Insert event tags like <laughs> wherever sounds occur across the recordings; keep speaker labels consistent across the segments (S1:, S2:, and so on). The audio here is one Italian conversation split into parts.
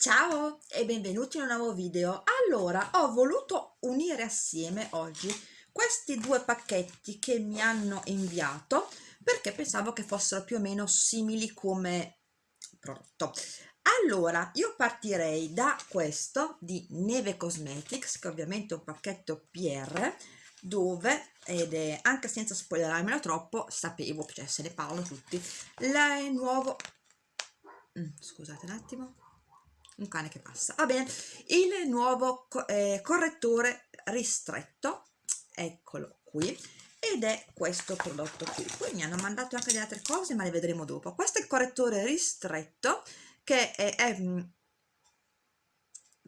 S1: Ciao e benvenuti in un nuovo video. Allora, ho voluto unire assieme oggi questi due pacchetti che mi hanno inviato perché pensavo che fossero più o meno simili come prodotto. Allora, io partirei da questo di Neve Cosmetics, che ovviamente è un pacchetto PR, dove, ed è anche senza spoilerarmelo troppo, sapevo, cioè se ne parlano tutti, il nuovo... Mm, scusate un attimo un cane che passa. Va bene il nuovo eh, correttore ristretto eccolo qui ed è questo prodotto qui. Poi mi hanno mandato anche delle altre cose ma le vedremo dopo. Questo è il correttore ristretto che è, è mm,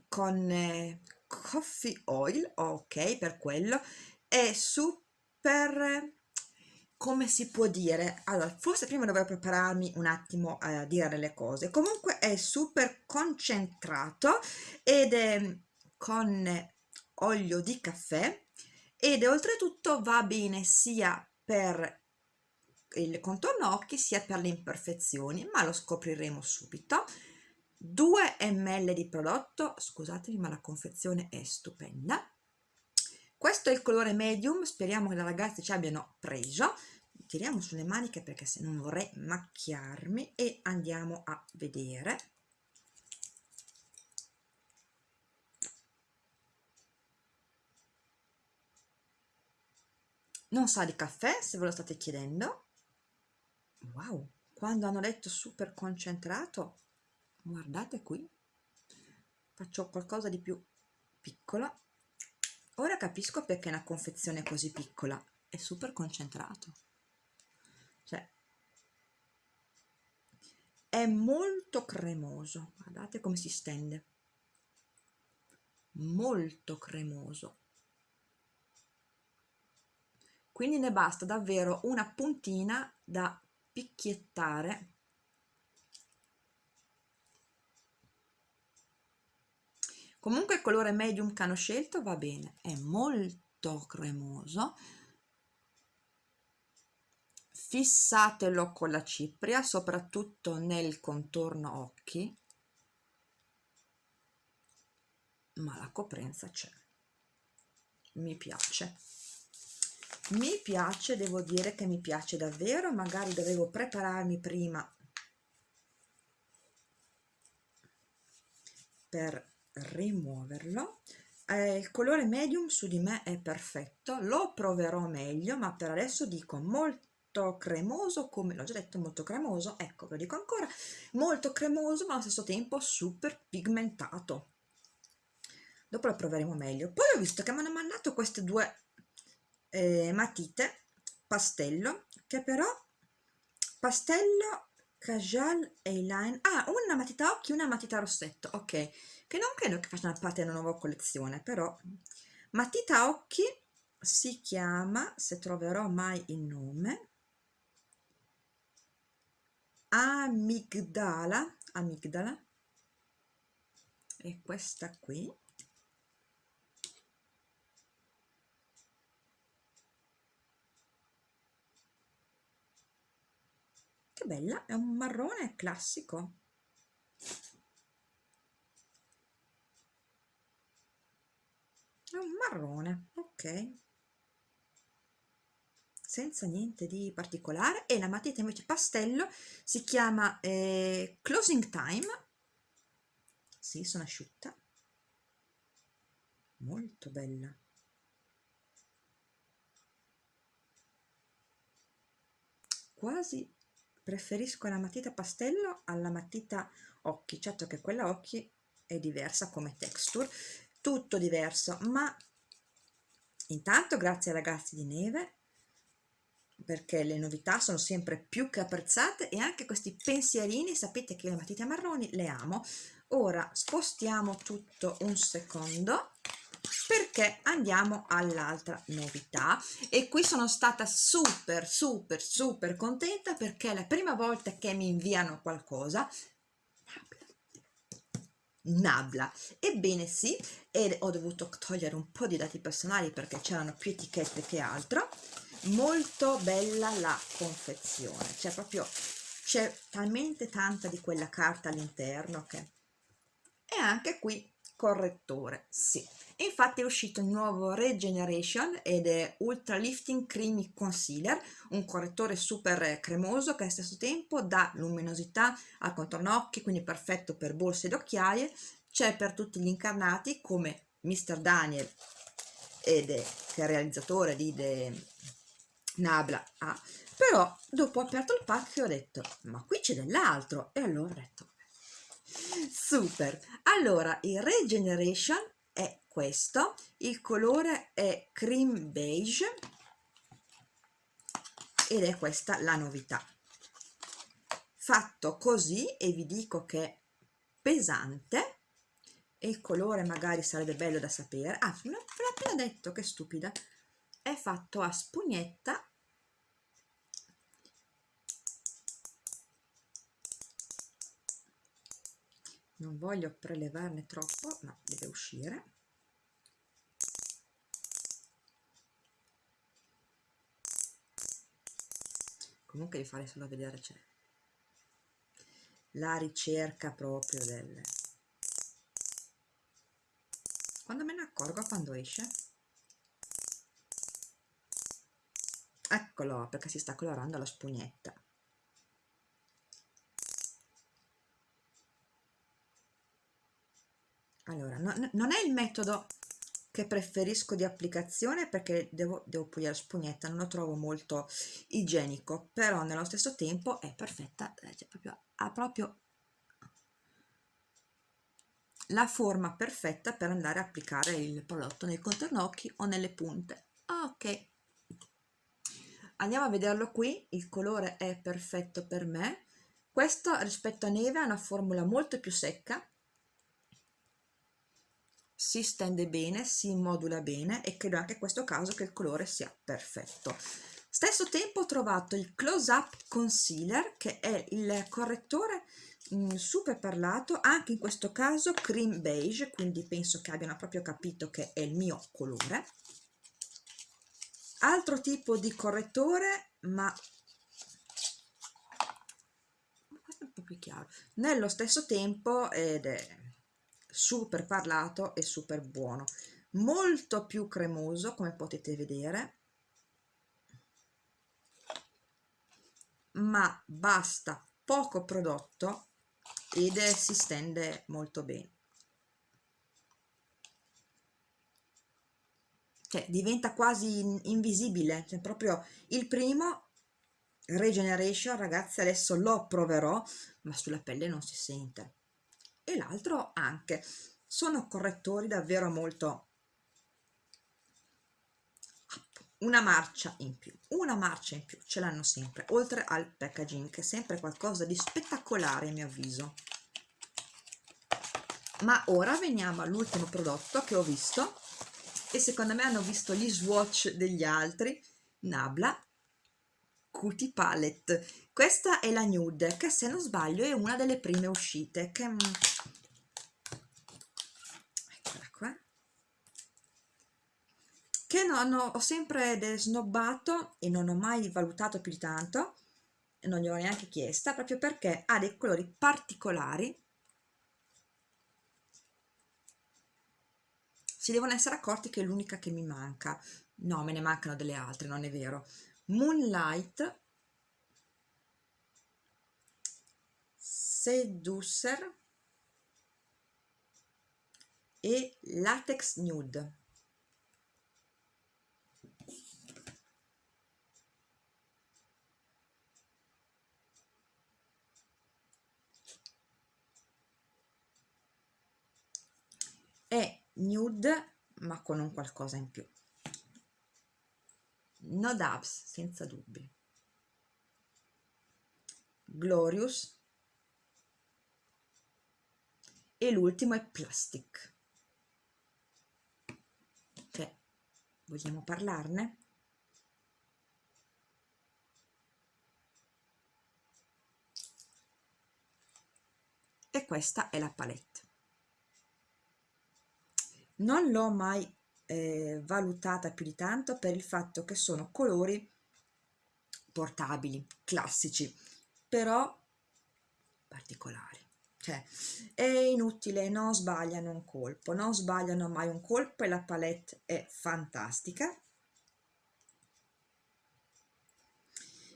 S1: con eh, coffee oil ok per quello. È super come si può dire? Allora, forse prima dovrei prepararmi un attimo a dire le cose. Comunque è super concentrato ed è con olio di caffè ed oltretutto va bene sia per il contorno occhi sia per le imperfezioni, ma lo scopriremo subito. 2 ml di prodotto, scusatemi ma la confezione è stupenda questo è il colore medium speriamo che le ragazze ci abbiano preso. Tiriamo sulle maniche perché se non vorrei macchiarmi e andiamo a vedere. Non sa di caffè se ve lo state chiedendo. Wow quando hanno letto super concentrato guardate qui. Faccio qualcosa di più piccola Ora capisco perché una confezione così piccola è super concentrato. Cioè, è molto cremoso. Guardate come si stende. Molto cremoso. Quindi ne basta davvero una puntina da picchiettare comunque il colore medium che hanno scelto va bene è molto cremoso. Fissatelo con la cipria soprattutto nel contorno occhi. Ma la coprenza c'è. Mi piace. Mi piace devo dire che mi piace davvero. Magari dovevo prepararmi prima per rimuoverlo. Eh, il colore medium su di me è perfetto lo proverò meglio ma per adesso dico molto cremoso come l'ho già detto molto cremoso ecco lo dico ancora molto cremoso ma allo stesso tempo super pigmentato. Dopo lo proveremo meglio. Poi ho visto che mi hanno mandato queste due eh, matite pastello che però pastello casual eyeliner ah una matita occhi una matita rossetto ok che non credo che facciano parte della nuova collezione, però. Matita occhi si chiama, se troverò mai il nome, amigdala, amigdala, e questa qui, che bella, è un marrone classico, è un marrone ok. Senza niente di particolare. E la matita invece pastello si chiama eh, closing time. Sì sono asciutta. Molto bella. Quasi preferisco la matita pastello alla matita occhi. Certo che quella occhi è diversa come texture tutto diverso ma intanto grazie ai ragazzi di neve perché le novità sono sempre più che apprezzate e anche questi pensierini sapete che le matite marroni le amo. Ora spostiamo tutto un secondo perché andiamo all'altra novità. E qui sono stata super super super contenta perché è la prima volta che mi inviano qualcosa Nabla. Ebbene sì, e ho dovuto togliere un po' di dati personali perché c'erano più etichette che altro. Molto bella la confezione, c'è proprio c'è talmente tanta di quella carta all'interno che anche qui correttore, sì. Infatti è uscito il nuovo Regeneration ed è Ultra Lifting Creamy Concealer, un correttore super cremoso che allo stesso tempo dà luminosità al contorno occhi, quindi perfetto per borse ed occhiaie, c'è per tutti gli incarnati come Mr. Daniel ed è, che è realizzatore di The Nabla ah, però dopo ho aperto il pacco e ho detto ma qui c'è dell'altro? E allora ho detto super. Allora il Regeneration è questo. Il colore è cream beige ed è questa la novità. Fatto così e vi dico che è pesante e il colore magari sarebbe bello da sapere. Ah ve l'ho appena detto che stupida. È fatto a spugnetta non voglio prelevarne troppo ma deve uscire. Comunque vi fare solo vedere c'è la ricerca proprio del quando me ne accorgo quando esce? Eccolo perché si sta colorando la spugnetta non è il metodo che preferisco di applicazione perché devo, devo puliare la spugnetta non lo trovo molto igienico però nello stesso tempo è perfetta cioè proprio, ha proprio la forma perfetta per andare a applicare il prodotto nei contorno occhi o nelle punte. Ok. Andiamo a vederlo qui il colore è perfetto per me. Questo rispetto a neve ha una formula molto più secca si stende bene, si modula bene e credo anche in questo caso che il colore sia perfetto. Stesso tempo ho trovato il Close Up Concealer che è il correttore mh, mm, super parlato, anche in questo caso cream beige, quindi penso che abbiano proprio capito che è il mio colore. Altro tipo di correttore, ma questo è un po' più chiaro, nello stesso tempo ed è super parlato e super buono. Molto più cremoso come potete vedere. Ma basta poco prodotto ed si stende molto bene. Cioè diventa quasi invisibile. Cioè proprio il primo regeneration ragazzi adesso lo proverò ma sulla pelle non si sente e l'altro anche. Sono correttori davvero molto una marcia in più, una marcia in più, ce l'hanno sempre, oltre al packaging che è sempre qualcosa di spettacolare a mio avviso. Ma ora veniamo all'ultimo prodotto che ho visto e secondo me hanno visto gli swatch degli altri, Nabla Cutie Palette. Questa è la nude che se non sbaglio è una delle prime uscite che che non ho, ho sempre snobbato e non ho mai valutato più di tanto non gli ho neanche chiesta proprio perché ha dei colori particolari. Si devono essere accorti che è l'unica che mi manca. No me ne mancano delle altre non è vero. Moonlight Seducer e Latex Nude è nude ma con un qualcosa in più. No dubs senza dubbi. Glorious. E l'ultimo è plastic. Cioè vogliamo parlarne? e questa è la palette non l'ho mai eh, valutata più di tanto per il fatto che sono colori portabili, classici, però particolari. cioè è inutile, non sbagliano un colpo, non sbagliano mai un colpo e la palette è fantastica.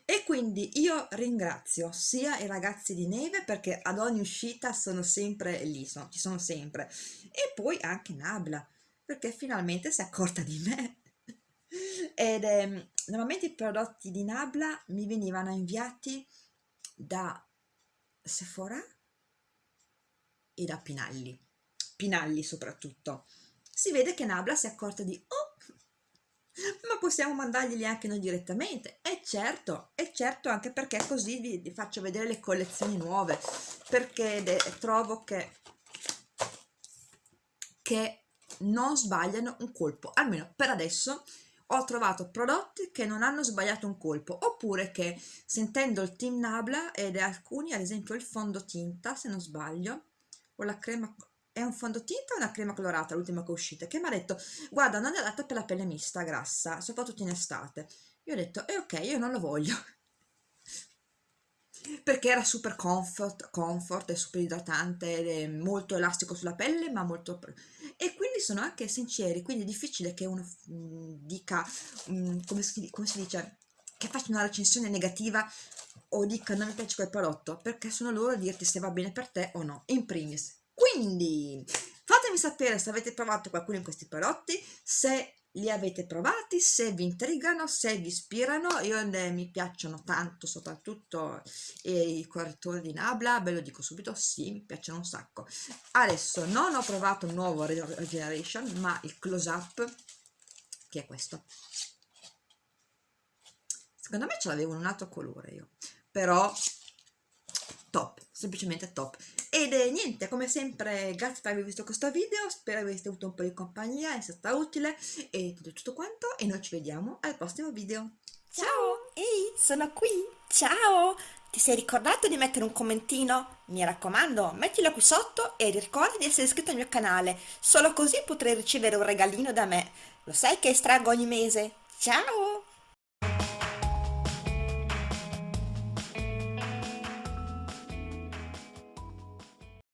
S1: E quindi io ringrazio sia i ragazzi di Neve perché ad ogni uscita sono sempre lì, sono, ci sono sempre, e poi anche Nabla perché finalmente si è accorta di me. <laughs> Ed eh, normalmente i prodotti di Nabla mi venivano inviati da Sephora e da Pinalli, Pinalli soprattutto. Si vede che Nabla si è accorta di oh, ma possiamo mandarglieli anche noi direttamente. E certo, e certo anche perché così vi, vi faccio vedere le collezioni nuove. Perché de, trovo che, che non sbagliano un colpo. Almeno per adesso ho trovato prodotti che non hanno sbagliato un colpo. Oppure che sentendo il team Nabla ed alcuni ad esempio il fondotinta se non sbaglio o la crema è un fondotinta o una crema colorata l'ultima che è uscita che mi ha detto guarda non è adatta per la pelle mista grassa soprattutto in estate io ho detto eh ok io non lo voglio <laughs> perché era super comfort, comfort è super idratante è molto elastico sulla pelle ma molto e quindi sono anche sinceri quindi è difficile che uno mm, dica mm, come, si, come si dice che faccia una recensione negativa o dica non mi piace quel prodotto perché sono loro a dirti se va bene per te o no in primis quindi fatemi sapere se avete provato qualcuno di questi prodotti, se li avete provati, se vi intrigano, se vi ispirano, io eh, mi piacciono tanto, soprattutto eh, i correttori di Nabla, ve lo dico subito, sì, mi piacciono un sacco. Adesso non ho provato il nuovo Regeneration, ma il Close Up, che è questo. Secondo me ce l'avevo in un altro colore io, però top, semplicemente top. Ed è niente, come sempre, grazie per aver visto questo video, spero aveste avuto un po' di compagnia, è stata utile e tutto, tutto quanto e noi ci vediamo al prossimo video.
S2: Ciao! Ehi, sono qui! Ciao! Ti sei ricordato di mettere un commentino? Mi raccomando, mettilo qui sotto e ricorda di essere iscritto al mio canale, solo così potrai ricevere un regalino da me. Lo sai che estraggo ogni mese? Ciao!